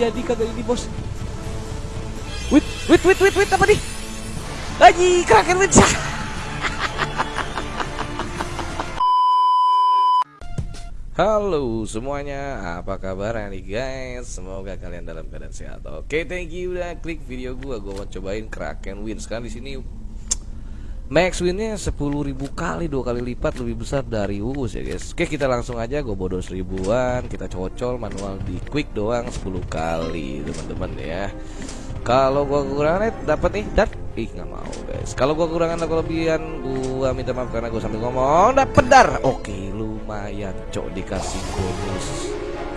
jadi kagak ini bos wait wait wait wait wait apa nih Aji kraken wait Halo semuanya, apa kabar nih guys? Semoga kalian dalam keadaan sehat. Oke, thank you udah klik video gua. Gua mau cobain Kraken Win. Sekarang di sini max winnya 10.000 kali, dua kali lipat lebih besar dari Uus ya guys. Oke, kita langsung aja gua bodos ribuan, kita cocol manual di quick doang 10 kali, teman-teman ya. Kalau gua kekurangan dapat nih dat ih nggak mau guys. Kalau gua kekurangan atau kelebihan gua minta maaf karena gua sambil ngomong dapat dar. Oke, lumayan cok dikasih bonus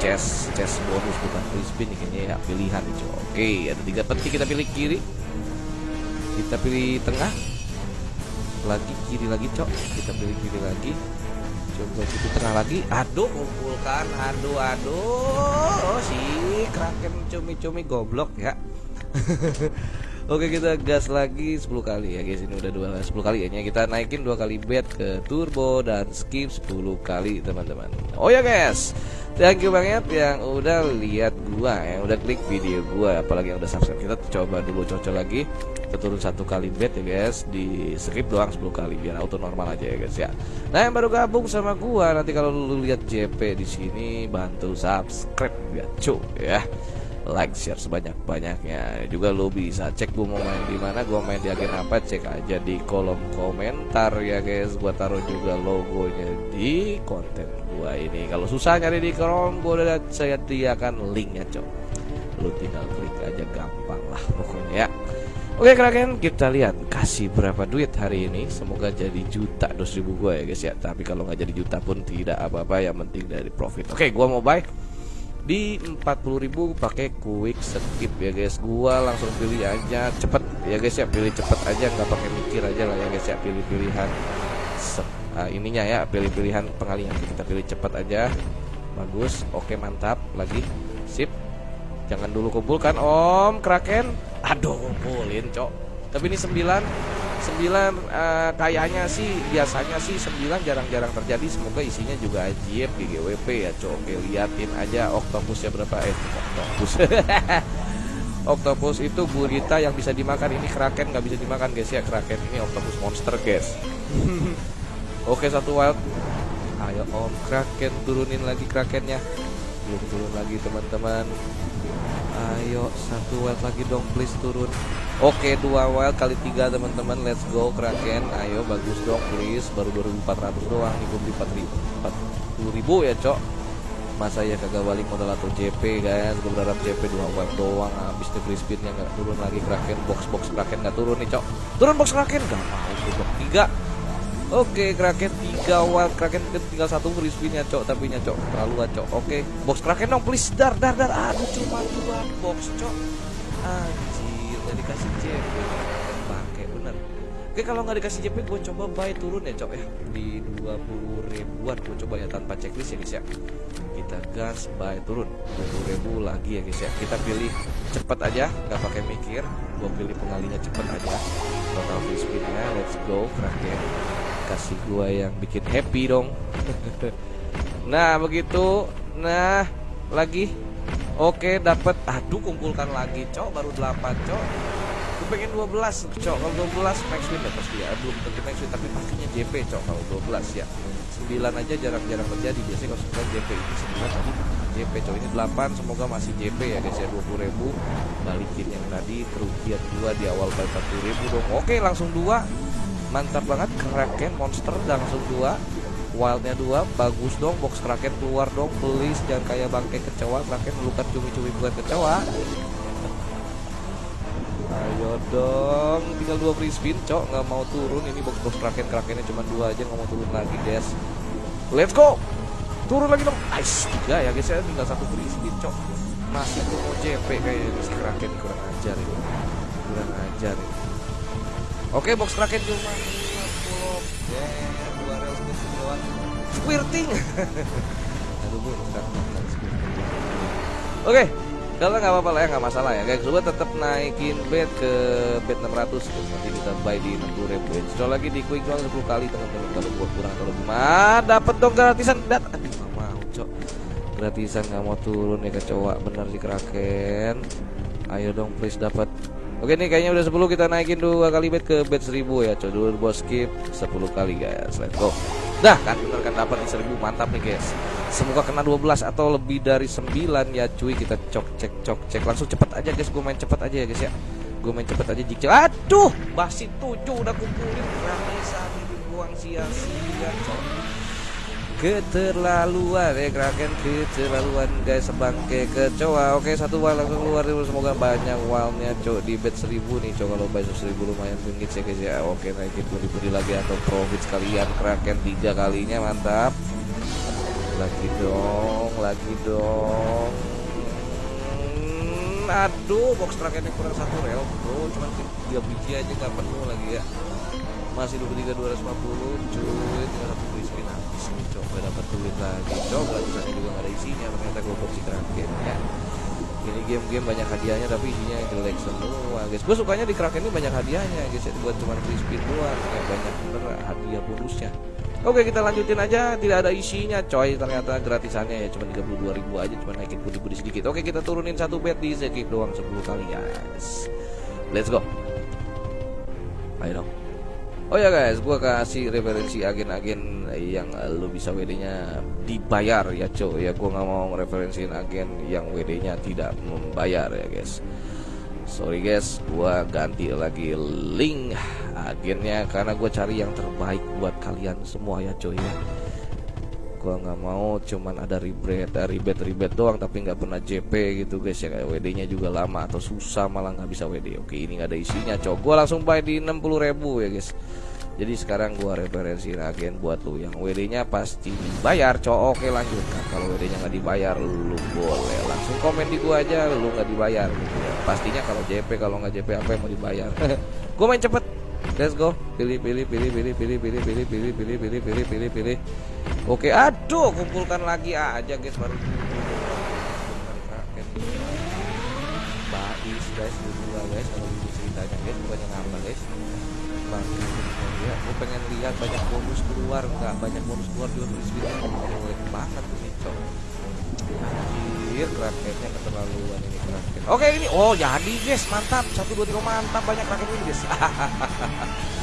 chest chest bonus bukan free spin kayaknya ya pilihan cok. Oke, ada tiga peti kita pilih kiri. Kita pilih tengah. Lagi kiri lagi cok. Kita pilih kiri lagi. Coba situ tengah lagi. Aduh, kumpulkan. Aduh, aduh. Si kraken cumi-cumi goblok ya. Oke kita gas lagi 10 kali ya guys ini udah dua 10 kali ya kita naikin dua kali bet ke turbo dan skip 10 kali teman-teman Oh ya guys thank you banget yang udah lihat gua yang udah klik video gua apalagi yang udah subscribe kita coba dulu cocok lagi kita turun satu kali bet ya guys di skip doang 10 kali biar auto normal aja ya guys ya. Nah yang baru gabung sama gua nanti kalau lu lihat JP di sini bantu subscribe ya cu ya like share sebanyak-banyaknya. Juga lo bisa cek gue mau main di mana gue main di agen apa cek aja di kolom komentar ya guys. Gue taruh juga logonya di konten gue ini. Kalau susah nyari di kolom gue udah saya sediakan linknya cok. Lo tinggal klik aja gampang lah pokoknya ya. Oke Kraken kita lihat kasih berapa duit hari ini. Semoga jadi juta dos ribu gue ya guys ya. Tapi kalau nggak jadi juta pun tidak apa-apa Yang penting dari profit. Oke gue mau buy di 40.000 pakai quick skip ya guys. Gua langsung pilih aja cepet. Ya guys ya pilih cepet aja. Nggak pakai mikir aja lah ya guys ya. Pilih pilihan uh, ininya ya pilih pilihan pengalihan. Kita pilih cepet aja. Bagus. Oke mantap. Lagi. Sip. Jangan dulu kumpulkan om kraken. Aduh kumpulin cok. Tapi ini 9 sembilan uh, kayaknya sih biasanya sih sembilan jarang-jarang terjadi. Semoga isinya juga ajib GGWP ya cok. Oke liatin aja oktopusnya berapa. Eh oktopus oktopus itu gurita yang bisa dimakan. Ini kraken nggak bisa dimakan guys ya kraken. Ini oktopus monster guys. Oke satu wild. Ayo om. Kraken turunin lagi krakennya. Belum turun lagi teman-teman. Ayo satu wild lagi dong please turun Oke dua wild kali tiga teman-teman. Let's go Kraken. Ayo bagus dong please. Baru 2400 doang Ini belum di 4000 ribu ya cok. Masa ya kagak balik modal atau JP guys? Gue berharap JP dua wild doang. Habis nih free speednya gak turun lagi Kraken. Box-box Kraken gak turun nih cok. Turun box Kraken? Gak mau gue tiga. Oke Kraken tiga wild. Kraken tinggal satu free spinnya cok. Tapi nya cok terlalu cok. Oke box Kraken dong please. Dar dar dar. Aduh cuma dua box cok. Anjir nggak dikasih JP pakai bener. Oke kalau nggak dikasih JP gue coba buy turun ya cok ya. Di 20 ribuan gue coba ya tanpa checklist ya guys ya. Kita gas buy turun. 20 ribu lagi ya guys ya. Kita pilih cepet aja nggak pakai mikir. Gue pilih pengalinya cepet aja. Total free spinnya let's go kraken. Kasih gue yang bikin happy dong. Nah begitu. Nah lagi Oke dapat aduh kumpulkan lagi cok. Baru 8 cok. Gue pengen 12 cok. Kalau 12 max win ya pasti ya belum tentu max win tapi pastinya JP cok kalau 12 ya. 9 aja jarang-jarang terjadi. Biasanya kalau 9 JP ini 9 tadi JP cok. Ini 8 semoga masih JP ya. Guys ya 20 ribu. Balikin yang tadi kerugian 2 di awal 40 ribu dong. Oke langsung 2 mantap banget. Kraken monster langsung 2 wildnya dua bagus dong box kraken keluar dong please jangan kayak bangke kecewa kraken lukan cumi-cumi bukan kecewa. Ayo dong tinggal dua free spin cok nggak mau turun. Ini box box kraken krakennya cuma dua aja nggak mau turun lagi guys. Let's go! Turun lagi dong. Nice tiga ya guys ya. Tinggal satu free spin cok masih mau JP kayaknya si kraken kurang ajar ini. Kurang ajar ini. Oke box kraken cuma 50 yeah squirting. Aduh gue oke kalau nggak apa-apa lah ya nggak masalah ya. Guys coba tetap naikin bed ke bed 600 terus nanti kita buy di 60 ribu. Install lagi di quick doang 10 kali teman-teman. Kalau buat kurang kalau gimana dapat dong gratisan. Dat aduh nggak mau cok. Gratisan nggak mau turun ya kecoa. Bener sih kraken. Ayo dong please dapat Oke nih kayaknya udah 10 kita naikin dua kali bet ke bet 1000 ya coy dulu bos skip 10 kali guys. Let's go Dah kan? Bener kan dapat di 1000 mantap nih guys. Semoga kena 12 atau lebih dari 9 ya cuy. Kita cok cek cok cek. Langsung cepet aja guys. Gue main cepet aja ya guys ya. Gue main cepet aja jik Aduh! Basi 7 udah kumpulin. Ramesa dibuang sia-sia keterlaluan ya Kraken. Keterlaluan guys. Sebangke kecoa. Oke satu wal langsung keluar semoga banyak walnya cok di bet 1000 nih cok. Kalau bayar 1000 lumayan tinggi sih guys ya. Oke naikin budi-budi lagi atau profit sekalian Kraken. Tiga kalinya mantap. Lagi dong lagi dong. Hmm, aduh box Krakennya kurang satu rel bro. Cuma tiga biji aja nggak penuh lagi ya masih 23 250 cuy tinggal satu free spin habis nih coba dapat duit lagi coba sana juga ada isinya ternyata gue opsi kraken ya. Ini game-game banyak hadiahnya tapi isinya jelek semua guys. Gue sukanya di kraken ini banyak hadiahnya guys ya. Buat cuma free spin doang ya. Banyak bener hadiah bonusnya. Oke kita lanjutin aja. Tidak ada isinya coy ternyata gratisannya ya. Cuma 32 ribu aja cuma naikin putih-putih sedikit. Oke kita turunin satu bet di skip doang 10 kali guys. Let's go. Ayo dong Oh ya guys, gua kasih referensi agen-agen yang lu bisa WD-nya dibayar ya cow ya gua nggak mau referensiin agen yang WD-nya tidak membayar ya guys. Sorry guys, gua ganti lagi link agennya karena gue cari yang terbaik buat kalian semua ya coy ya. Gua nggak mau cuman ada ribet, eh, ribet ribet doang tapi nggak pernah JP gitu guys ya kayak WD-nya juga lama atau susah malah nggak bisa WD. Oke ini nggak ada isinya cow. Gua langsung buy di 60.000 ya guys jadi sekarang gua referensi agen buat lu yang WD nya pasti dibayar cowok oke lanjut nah, kalau WD nya nggak dibayar lu boleh langsung komen di gua aja lu nggak dibayar gitu ya pastinya kalau JP kalau nggak JP apa yang mau dibayar gua main cepet let's go pilih pilih pilih pilih pilih pilih pilih pilih pilih pilih pilih pilih pilih oke aduh kumpulkan lagi aja guys baru Bais guys dua guys kalau ceritanya guys bukannya guys. Bang ya pengen lihat banyak bonus keluar nggak banyak bonus keluar juga frisbee jelek banget ini cok. Anjir rakyatnya keterlaluan ini raket oke ini oh jadi guys mantap. Satu dua tiga mantap banyak raket ini guys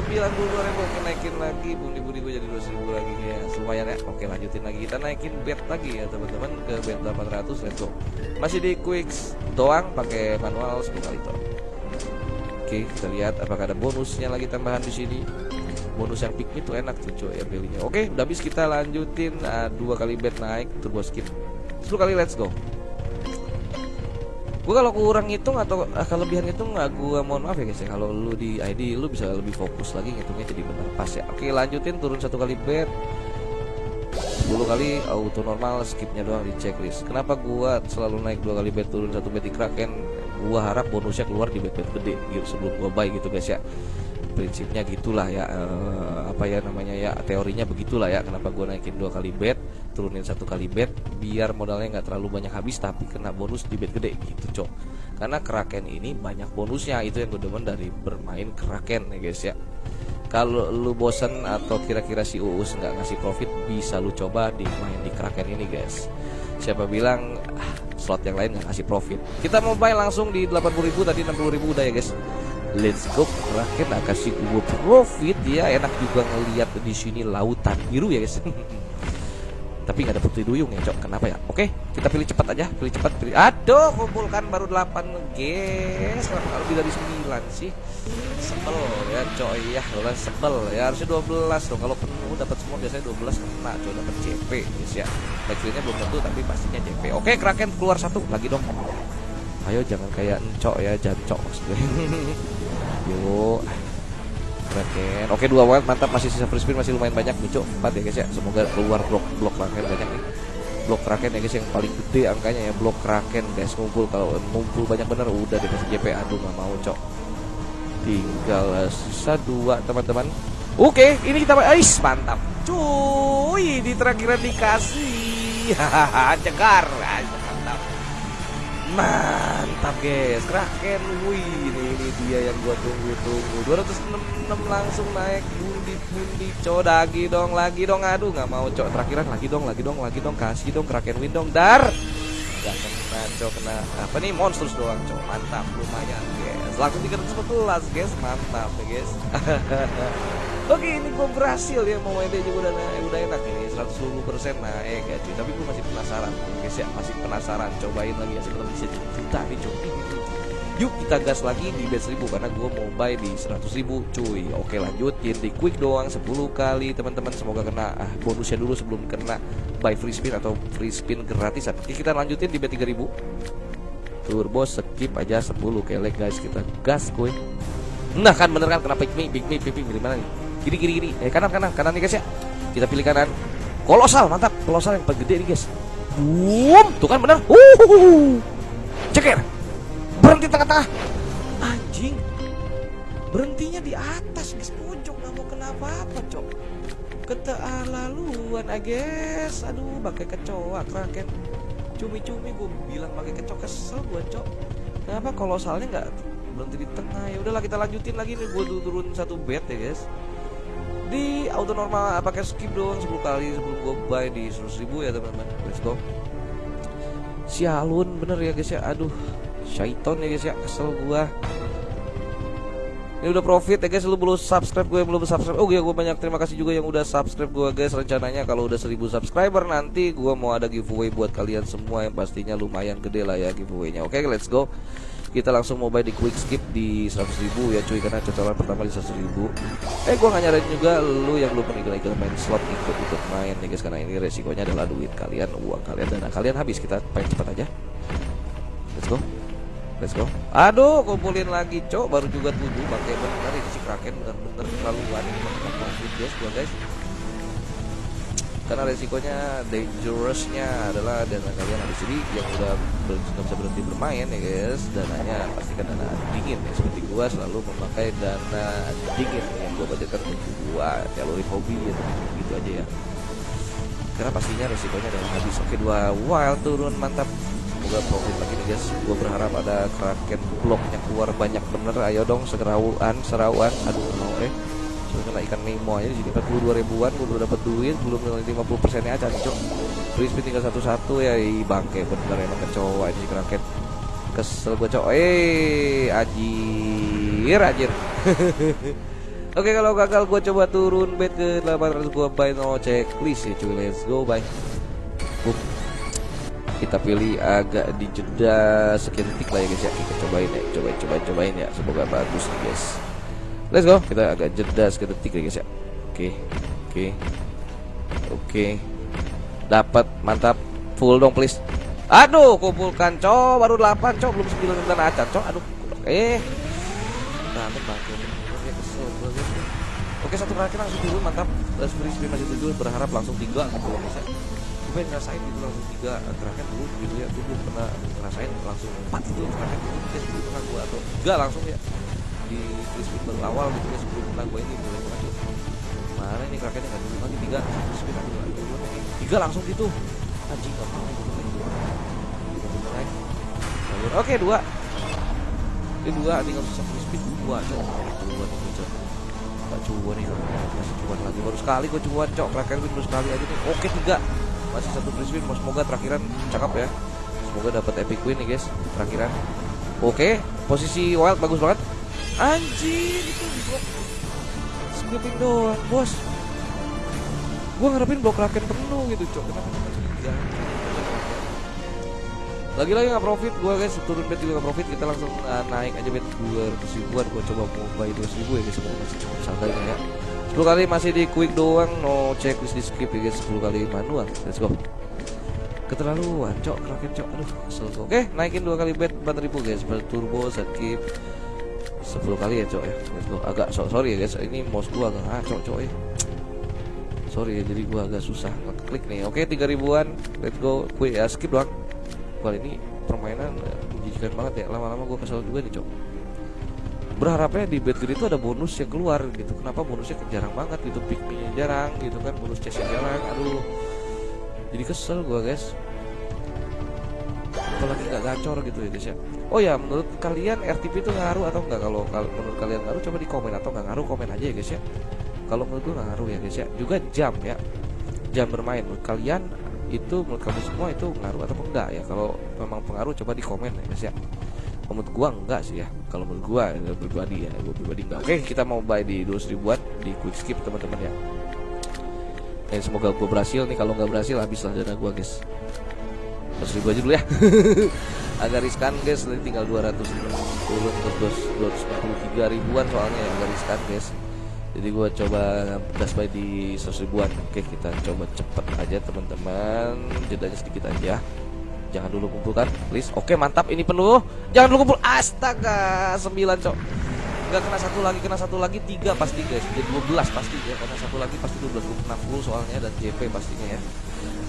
9000 ribu oke naikin lagi bundi-bundi gue jadi ribu lagi. Ya lumayan ya. Oke lanjutin lagi. Kita naikin bet lagi ya teman-teman ke bet 800 let's go. Masih di quicks doang pakai manual Sebelum kali itu. Oke kita lihat apakah ada bonusnya lagi tambahan di sini. Bonus yang pick tuh enak tuh coy ya pilihnya oke udah habis kita lanjutin ah, dua kali bet naik turbo skip. 10 kali let's go. Gue kalau kurang hitung atau uh, kelebihan itu nggak gue mohon maaf ya guys ya. Kalau lu di ID lu bisa lebih fokus lagi ngitungnya jadi benar pas ya. Oke lanjutin turun satu kali bet 10 kali auto normal skipnya doang di checklist. Kenapa gua selalu naik dua kali bet turun satu bet di kraken? Gua harap bonusnya keluar di bet bet gede gitu sebelum gua buy gitu guys ya prinsipnya gitulah ya uh, apa ya namanya ya teorinya begitulah ya kenapa gua naikin dua kali bet turunin satu kali bet biar modalnya nggak terlalu banyak habis tapi kena bonus di bet gede gitu cok. Karena kraken ini banyak bonusnya itu yang gue demen dari bermain kraken ya guys ya. Kalau lu bosen atau kira-kira si Uus nggak ngasih profit bisa lu coba di main di kraken ini guys. Siapa bilang ah, slot yang lain nggak ngasih profit. Kita mau buy langsung di 80.000 tadi 60.000 udah ya guys let's go. Rakyat nak kasih gue profit. Ya enak juga ngelihat di sini lautan biru ya guys. Tapi nggak ada putri duyung ya cok. Kenapa ya? Oke kita pilih cepat aja. Pilih cepat pilih. Aduh kumpulkan baru 8 guys kenapa lebih dari 9 sih? Sebel ya cok ya. Udah sebel ya. Harusnya 12 dong. Kalau penuh dapat semua biasanya 12 kena cok dapat CP guys ya. Backfieldnya belum tentu tapi pastinya CP oke kraken keluar satu. Lagi dong ayo jangan kayak encok ya jancok yuk Kraken. Oke dua wild mantap masih sisa free spin masih lumayan banyak. Nih cok 4 ya guys ya. Semoga keluar blok blok Kraken banyak nih. blok kraken ya guys yang paling gede angkanya ya. Blok kraken guys ngumpul. Kalau ngumpul banyak bener udah deh JP aduh nggak mau cok. Tinggal uh, sisa dua teman-teman. Oke ini kita Ais, mantap. Cuy di terakhiran dikasih. Hahaha cegar mantap guys. Kraken wih ini, dia yang gua tunggu-tunggu. 266 langsung naik. Bundi-bundi cok. Lagi dong lagi dong. Aduh nggak mau cok. Terakhiran lagi dong lagi dong lagi dong. Kasih dong kraken win dong. Dar! Gak kena cok kena. Apa nih? Monsters doang cok. Mantap lumayan guys. Langsung 314 guys. Mantap ya guys Oke ini gue berhasil ya mau juga udah udah enak ini 120 persen. Naik ya cuy tapi gue masih penasaran. Guys ya masih penasaran. Cobain lagi ya sebelum bisa juta nih cuy. Yuk kita gas lagi di bet 1000 karena gue mau buy di 100 ribu cuy. Oke lanjut di quick doang 10 kali teman-teman. Semoga kena ah, bonusnya dulu sebelum kena buy free spin atau free spin gratisan Oke kita lanjutin di bet 3000 Turbo skip aja 10 kelek guys. Kita gas kuy Nah kan bener kan? Kena pick me pick me pick me nih Kiri kiri kiri. Eh kanan kanan kanan nih guys ya. Kita pilih kanan. Kolosal mantap. Kolosal yang paling gede nih guys. Boom. Tuh kan benar. Uh. Ceker. Berhenti tengah-tengah. Anjing. Berhentinya di atas guys pojok nggak mau kenapa apa cok. Keterlaluan I guess. Aduh pakai kecoa kraken. Cumi-cumi gue bilang pakai kecoa kesel gue cok. Kenapa kolosalnya nggak berhenti di tengah ya udahlah kita lanjutin lagi nih gue turun satu bed ya guys di auto normal pakai skip doang 10 kali sebelum gue buy di 100 ribu ya teman-teman. Let's go. Sialun bener ya guys ya? Aduh syaiton ya guys ya? Kesel gua. Ini udah profit ya guys. Lu belum subscribe gue belum subscribe. Oh ya gue banyak. Terima kasih juga yang udah subscribe gue guys. Rencananya kalau udah 1000 subscriber nanti gue mau ada giveaway buat kalian semua yang pastinya lumayan gede lah ya giveaway-nya. Oke okay, let's go kita langsung mau buy di quick skip di 100 ribu ya cuy karena cocolan pertama di 100 ribu. Eh gue nggak nyaranin juga lu yang belum pernah ikut main slot ikut ikut main nih guys karena ini resikonya adalah duit kalian uang kalian dana kalian habis. Kita main cepat aja. Let's go. Let's go. Aduh kumpulin lagi cok. Baru juga tujuh pakai bener ini si kraken bener-bener terlaluan guys gua guys karena resikonya dangerousnya adalah dana kalian habis. Jadi yang udah nggak bisa berhenti bermain ya guys dananya pastikan dana dingin ya. Seperti gua selalu memakai dana dingin yang gua budgetkan untuk gua jaluri hobi ya. Gitu aja ya. Karena pastinya resikonya adalah habis. Oke dua wild turun mantap. Semoga profit lagi nih guys. Gua berharap ada kraken bloknya keluar banyak bener. Ayo dong segerauan serawan. Aduh Cuma kena ikan Nemo aja di sini 42 ribuan gue belum dapat duit belum 50 persennya aja cok. Free spin tinggal satu-satu ya i bangke bener emang kecoa ini kraken. Kesel gue cok. Eh ajir ajir. Oke kalau gagal gue coba turun bet ke 800 gue buy no checklist ya cuy. Let's go bye. Kita pilih agak di jeda. Sekian lah ya guys ya. Kita cobain ya cobain cobain cobain ya. Semoga bagus nih guys Let's go. Kita agak jeda sekitar detik ya guys ya. Oke. Oke. Oke. Dapat, mantap. Full dong please. Aduh, kumpulkan cow baru 8 cow belum 9 dan acan cow. Aduh. Eh. Nah, bangke. Oke, satu kali langsung turun mantap. Terus free spin masih tujuh berharap langsung tiga gitu loh bisa. Gue ngerasain gitu langsung tiga gerakan dulu gitu ya. Gue belum pernah ngerasain langsung empat itu gerakan gitu. Jadi pernah gue atau enggak langsung ya di crispin baru awal gitu ya sebelum gue ini boleh banget mana ini krakennya nggak dulu lagi tiga crispin aku dulu dulu tiga. Langsung gitu. Anjing nggak mau gitu naik oke dua. Ini dua tinggal sisa crispin dua cok dua nih cok gak cuan nih masih cuan lagi. Baru sekali gue cuan cok. Kraken baru sekali aja nih. Oke tiga. Masih satu crispin semoga terakhiran cakep ya. Semoga dapat epic win nih guys terakhiran. Oke posisi wild bagus banget Anjir itu blok Skipping doang bos. Gue ngarepin blok raken penuh gitu cok. Kenapa tiga lagi-lagi nggak profit. Gue guys turun bet juga nggak profit. Kita langsung uh, naik aja bet dua ratus ribuan. Gue coba mau buy dua ribu ya guys. Sebenarnya masih cukup santai ya. 10 kali masih di quick doang. No checklist di skip ya guys. 10 kali manual. Let's go. Keterlaluan cok. Kraken cok. Aduh kesel oke naikin dua kali bet 4000 guys. Turbo skip 10 kali ya cok ya? Agak so sorry ya guys. Ini mouse gua agak ngaco cok ya. Sorry ya jadi gua agak susah klik nih. Oke tiga ribuan. Let's go. Quick ya skip doang. Kali ini permainan eh, menjijikan banget ya. Lama-lama gua kesel juga nih cok. Berharapnya di gede itu ada bonus yang keluar gitu. Kenapa bonusnya jarang banget gitu? Pick jarang gitu kan? Bonus chestnya jarang. Aduh. Jadi kesel gua guys apalagi nggak gacor gitu ya guys ya oh ya menurut kalian RTP itu ngaruh atau enggak kalau menurut kalian ngaruh coba di komen atau nggak ngaruh komen aja ya guys ya. Kalau menurut gue nggak ngaruh ya guys ya. Juga jam ya. Jam bermain. Menurut kalian itu menurut kamu semua itu ngaruh atau enggak ya? Kalau memang pengaruh coba di komen ya guys ya. Menurut gua enggak sih ya. Kalau menurut gua ya, pribadi ya gua pribadi enggak. Oke kita mau buy di 200 ribuan di quick skip teman-teman ya. Dan semoga gua berhasil nih. Kalau nggak berhasil habislah dana gua guys 100 ribu aja dulu ya. Agak riskan guys. Nanti tinggal 200 turun ke 243 ribuan soalnya ya agak riskan guys. Jadi gua coba gas buy di 100 ribuan. Oke kita coba cepet aja teman-teman. Jedanya sedikit aja jangan dulu kumpulkan please. Oke mantap. Ini penuh. Jangan dulu kumpul. Astaga 9 cok. Nggak kena satu lagi kena satu lagi tiga pasti guys. Jadi 12 pasti ya. Karena satu lagi pasti 12 gue kena full soalnya dan JP pastinya ya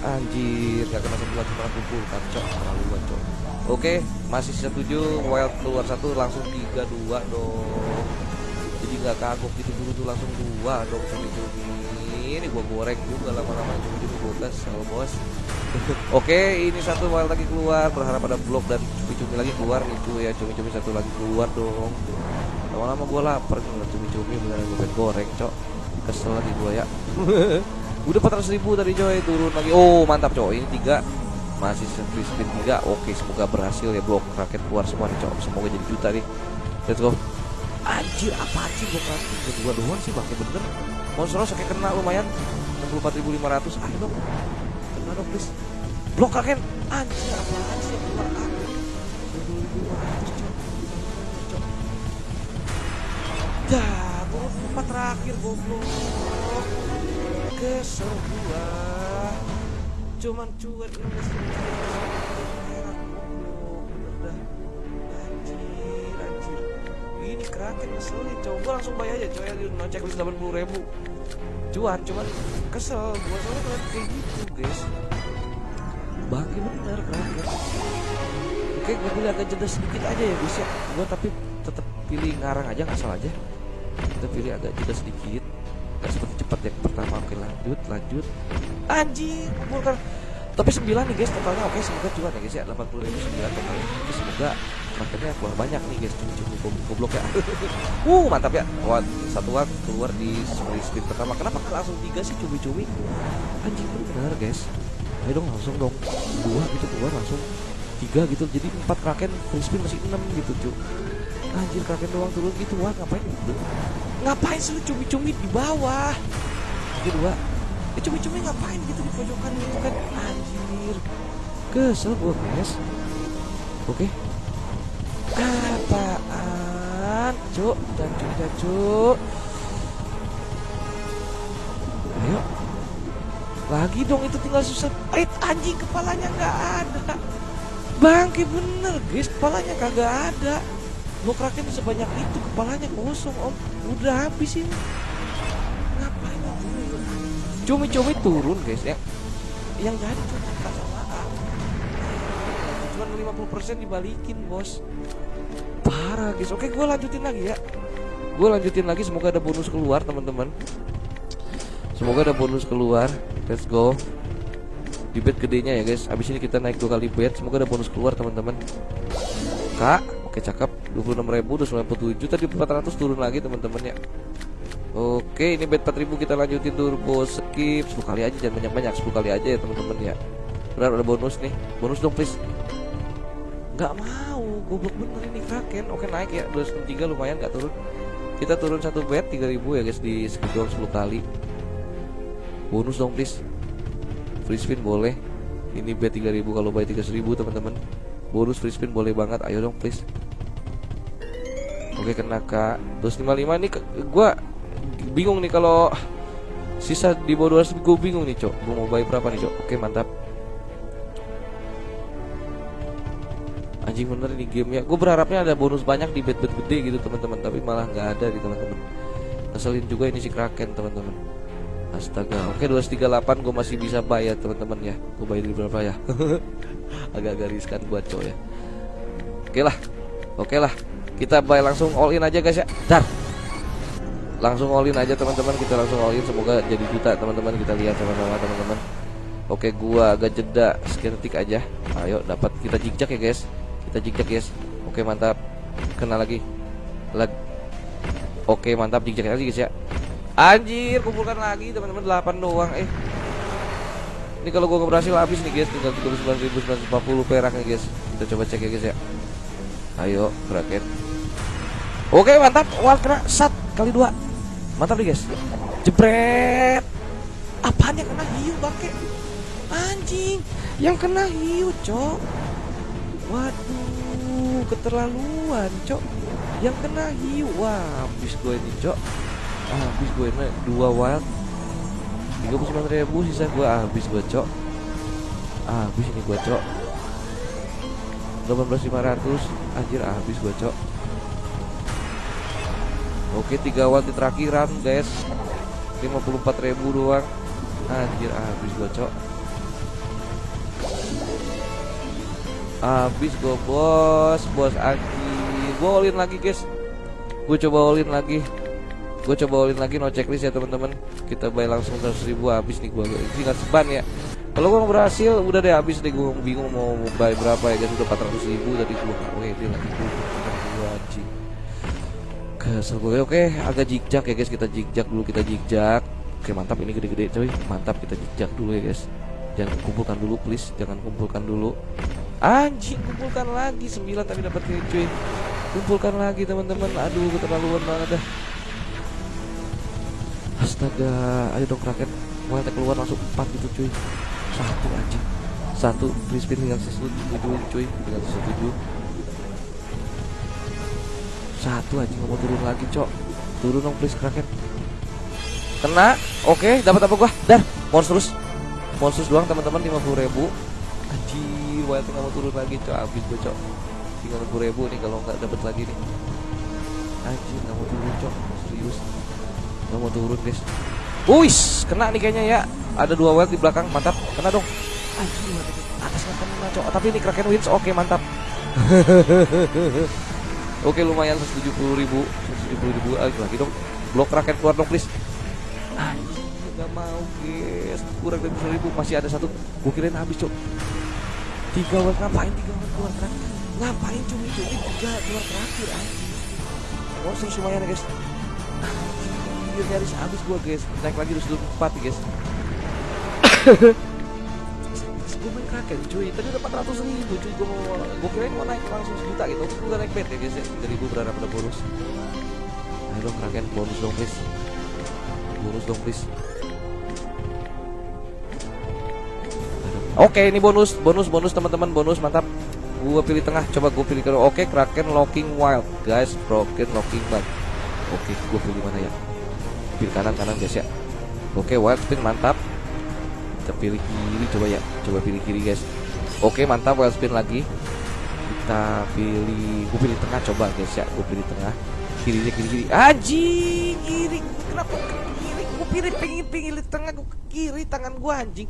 anjir nggak kena lagi malah kumpul cok terlalu cok oke masih 7 wild keluar satu langsung tiga dua dong jadi nggak kagok gitu dulu tuh langsung dua dong cumi-cumi ini gua goreng juga lama-lama cumi-cumi gue kesel bos Oke, ini satu wild lagi keluar. Berharap ada blok dan cumi-cumi lagi keluar cuy ya. Cumi-cumi satu lagi keluar dong. Lama-lama gue lapar nih cumi-cumi beneran gue goreng, cok. Kesel lagi gue ya. Udah 400 ribu tadi coy, turun lagi. Oh, mantap cok. Ini tiga masih free spin tiga. Oke, semoga berhasil ya blok raket keluar semua nih cok. Semoga jadi juta nih. Let's go. Anjir, apa sih blok raket? Kedua doang sih pakai bener. Monstros kayak kena lumayan. 64.500. Ayo dong dong please blok kakek anjir apaan sih keluar aku 2500 cok cok dah empat terakhir goblok kesel gua cuman cuan ini heran goblok bener dah anjir anjir ini kraken ngeselin coba langsung bayar aja coy. Di checklist 80 ribu. Cuan cuman kesel gua soalnya kalian kayak gitu guys. Bangke bener kraken oke gue pilih agak jeda sedikit aja ya guys ya. Gua tapi tetap pilih ngarang aja nggak salah aja. Kita pilih agak jeda sedikit yang pertama oke lanjut lanjut. Anjir kumpulkan. Tapi 9 nih guys totalnya oke semoga cuan ya guys ya. 80 ribu 9 totalnya. Oke semoga makanya keluar banyak nih guys cumi-cumi goblok ya. Uh mantap ya. Wah, satu waktu keluar di spin pertama. Kenapa langsung tiga sih cumi-cumi? Anjing bener guys. Ayo dong langsung dong. Dua gitu keluar langsung. Tiga gitu jadi empat kraken free masih enam gitu cuy anjir kraken doang turun gitu wah ngapain? Ngapain sih cumi-cumi di bawah kedua eh cumi-cumi ngapain gitu di pojokan gitu kan? Anjir. Kesel gua guys. Oke. Apaan? Cuk dan cuk dan cuk. Ayo. Lagi dong itu tinggal susah eh anjing kepalanya nggak ada. Bangke bener guys. Kepalanya kagak ada. Lo kraken sebanyak itu kepalanya kosong om. Udah habis ini cumi-cumi turun guys ya. Yang jadi cuma sama cuma 50% dibalikin bos. Parah guys. Oke gue lanjutin lagi ya. Gue lanjutin lagi semoga ada bonus keluar teman-teman. Semoga ada bonus keluar. Let's go. Di bed gedenya ya guys. Abis ini kita naik dua kali bed semoga ada bonus keluar teman-teman. Kak oke cakep. 26.000 297 tadi 400 turun lagi teman-teman ya Oke ini bed 4000 kita lanjutin turbo skip 10 kali aja jangan banyak-banyak 10 kali aja ya teman-teman ya. Benar ada bonus nih. Bonus dong please. Nggak mau goblok bener ini kraken. Oke naik ya 203 lumayan nggak turun. Kita turun satu bed 3000 ya guys di skip doang 10 kali. Bonus dong please. Free spin boleh. Ini bet 3000 kalau buy 3000 teman-teman. Bonus free spin boleh banget. Ayo dong please. Oke kena kak. 255 nih gua bingung nih kalau sisa di bawah 200 gue bingung nih cok gue mau buy berapa nih cok oke mantap anjing bener ini game ya gue berharapnya ada bonus banyak di bet-bet gede gitu teman-teman tapi malah nggak ada di teman-teman ngeselin juga ini si kraken teman-teman Astaga, oke 238 gue masih bisa bayar teman-teman ya. Gue bayar di berapa ya? Agak-agak riskan buat cowok ya. Oke lah, oke lah. Kita bayar langsung all in aja guys ya. Dar. Langsung all in aja teman-teman. Kita langsung all in. Semoga jadi juta teman-teman. Kita lihat sama-sama teman-teman. Oke, gua agak jeda sekian detik aja. Ayo dapat kita jigjak ya guys. Kita jigjak guys. Oke mantap. Kena lagi. Lag. Oke mantap jigjak lagi guys ya. Anjir, kumpulkan lagi teman-teman 8 doang. Eh. Ini kalau gua berhasil habis nih guys, tinggal 39.940 perak nih guys. Kita coba cek ya guys ya. Ayo, kraken. Oke, mantap. Wal kena sat kali dua. Mantap nih guys. Jebret. Apaan yang kena hiu bangke? Anjing, yang kena hiu, Cok. Waduh, keterlaluan, Cok. Yang kena hiu. Wah, habis gue ini, Cok habis gue ini dua wild 39 ribu sisa gue habis gue cok habis ini gue cok 18500 anjir habis gue cok oke tiga wild di terakhiran guys. 54 ribu doang. Anjir habis gue cok habis gue bos. Bos anjir gue all lagi guys. Gue coba all lagi. Gue coba ulin lagi no checklist ya teman-teman. Kita bayar langsung 100 ribu habis nih gue tinggal seban ya. Kalau gue berhasil udah deh habis deh. Gue bingung mau bayar berapa ya guys. Udah 400 ribu tadi gue weh dia lagi gue kesel gue oke agak jigjak ya guys. Kita jigjak dulu kita jigjak oke mantap. Ini gede-gede coy. Mantap kita jigjak dulu ya guys. Jangan kumpulkan dulu please. Jangan kumpulkan dulu. Anjing kumpulkan lagi. 9 tapi dapat cuy. Kumpulkan lagi teman-teman. Aduh keterlaluan banget dah. Astaga, ayo dong kraken. Mau keluar langsung 4 gitu cuy. Satu anjing. Satu free spin tinggal tujuh cuy, tinggal tujuh. Satu anjing mau turun lagi, Cok. Turun dong please kraken. Kena. Oke, dapat apa gua? Dar, monstrus. Monstrus doang teman-teman 50 ribu Anjir, wild tinggal mau turun lagi, Cok. Habis gua, Cok. Tinggal 50 ribu nih kalau nggak dapat lagi nih. Anjir, nggak mau turun, Cok. Serius. Gak mau turun guys Wis, kena nih kayaknya ya Ada dua weld di belakang, mantap Kena dong Anjir, atasnya kena cok Tapi ini Kraken wins, oke mantap Oke lumayan 170 ribu 170 ribu lagi, lagi dong. Blok Kraken keluar dong please. Anjir, gak mau guys. Kurang dari 100 ribu, masih ada satu. Gue kirain habis cok. Tiga weld, ngapain tiga weld keluar terakhir? Ngapain cumi cumi tiga keluar terakhir anjir Monster lumayan ya guys anjir nyaris habis gua guys. Naik lagi terus dulu empat guys gue main kraken cuy. Tadi udah 400 ribu cuy. Gue mau gue kira mau naik langsung sejuta gitu. Gue udah naik bet ya guys ya 3 ribu berharap ada bonus. Ayo dong kraken bonus dong please. Bonus dong please. Oke ini bonus. Bonus bonus teman-teman. Bonus mantap. Gue pilih tengah. Coba gue pilih ke oke kraken locking wild. Guys broken locking bug oke gue pilih mana ya? Pilih kanan kanan guys ya. Oke wild spin mantap pilih kiri coba ya coba pilih kiri guys. Oke mantap wild spin lagi. Kita pilih gue pilih tengah coba guys ya. Gue pilih tengah. Kirinya kiri kiri. Anjing kiri. Kenapa ke kiri? Gue pilih pengen pilih tengah gue kiri tangan gue anjing.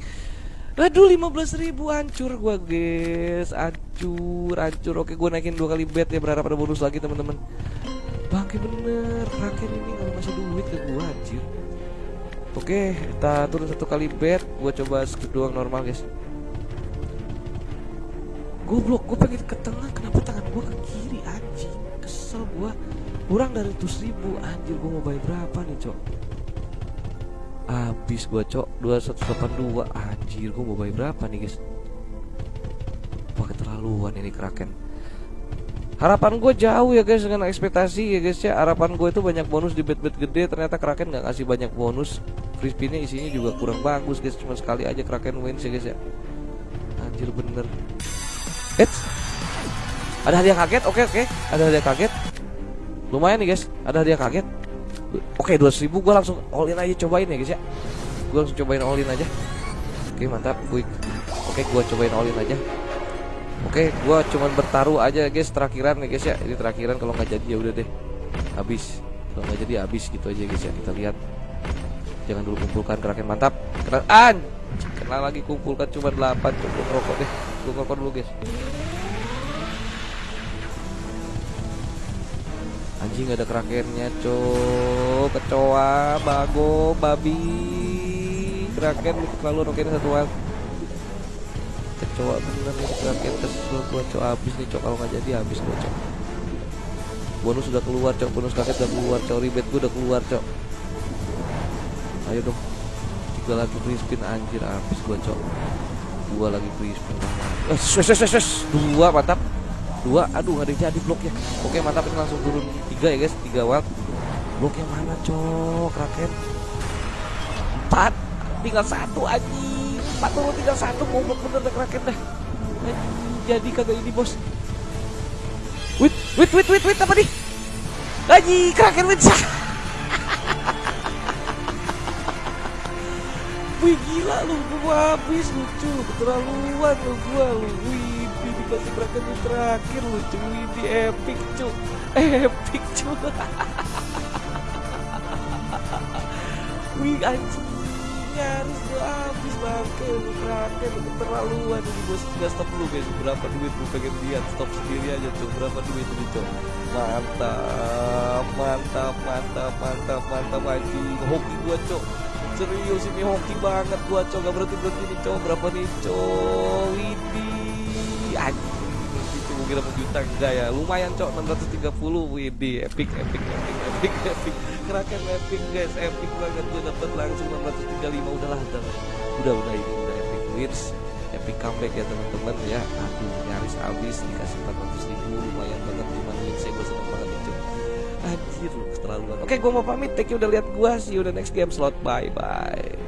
Aduh 15 ribu hancur gue guys. Hancur hancur. Oke gue naikin dua kali bet ya Berharap ada bonus lagi teman-teman. Bangke bener Raken ini gak masih duit ke gua anjir Oke kita turun satu kali bet Gua coba skip doang normal guys. Goblok gue pengen ke tengah. Kenapa tangan gua ke kiri anjing? Kesel gua. Kurang dari 100 ribu Anjir. Gua mau bayar berapa nih cok? Habis gua cok. 2182 Anjir. Gua mau bayar berapa nih guys? Wah keterlaluan ini kraken harapan gue jauh ya guys dengan ekspektasi ya guys ya. Harapan gue itu banyak bonus di bet-bet gede. Ternyata Kraken nggak ngasih banyak bonus. Free spinnya isinya juga kurang bagus guys. Cuma sekali aja Kraken wins ya guys ya. Anjir bener. Eits. Ada hadiah kaget? Oke oke. Ada hadiah kaget. Lumayan nih guys. Ada hadiah kaget. Oke 200 ribu gue langsung all in aja. Cobain ya guys ya. Gue langsung cobain all in aja. Oke mantap. Quick. Oke gue cobain all in aja Oke, gua cuman bertaruh aja guys terakhiran nih guys ya. Ini terakhiran kalau nggak jadi ya udah deh. Habis. Kalau nggak jadi habis gitu aja guys ya. Kita lihat. jangan dulu kumpulkan kraken mantap kena an kena lagi kumpulkan cuma 8 cukup rokok deh gue rokok dulu guys anjing ada krakennya cok kecoa bago babi kraken terlalu roket satuan kecoa bener nih kraken kesel gua cok habis nih cok kalau nggak jadi habis gua cok bonus sudah keluar cok bonus kraken udah keluar cok ribet gua udah keluar cok ayo dong. Tiga lagi free spin anjir. Habis gua cok dua lagi free spin. Eh, shush, dua mantap. Dua. Aduh ada yang jadi blok ya. Oke mantap. Ini langsung turun. Tiga ya guys. Tiga watt blok yang mana cok? Kraken empat. Tinggal satu aja empat turun tinggal satu goblok bener dah kraken dah. Jadi kagak ini bos. Wait wait wait wait wait apa nih? Aji kraken wait Wih gila lu, gua habis lucu, keterlaluan lu gua. Lu. Wih, dikasih kraken yang terakhir lu, cuy, di epic cu, epic cu. Wih anjing, nyaris gua habis bangke lu kraken, lu keterlaluan. Ini bos. Nggak stop dulu guys, berapa duit lu pengen lihat, stop sendiri aja cuy, berapa duit ini cuy. Mantap, mantap, mantap, mantap, mantap anjing, hoki gua cuy serius ini hoki banget gua cok. Gak berhenti berhenti nih cok. Berapa nih cok? Ini anjing itu kira juta enggak ya? Lumayan cok. 630 widi epic epic epic epic epic. Keraken epic guys. Epic banget. Gue dapet langsung 635 udahlah udah udah udah ini udah epic wins epic comeback ya teman-teman ya. Aduh nyaris habis dikasih 400 ribu. Lumayan banget. Cuman wins gue seneng banget cok Anjir lu keterlaluan Oke gue mau pamit. Thank you udah lihat gue See you next game slot. Bye bye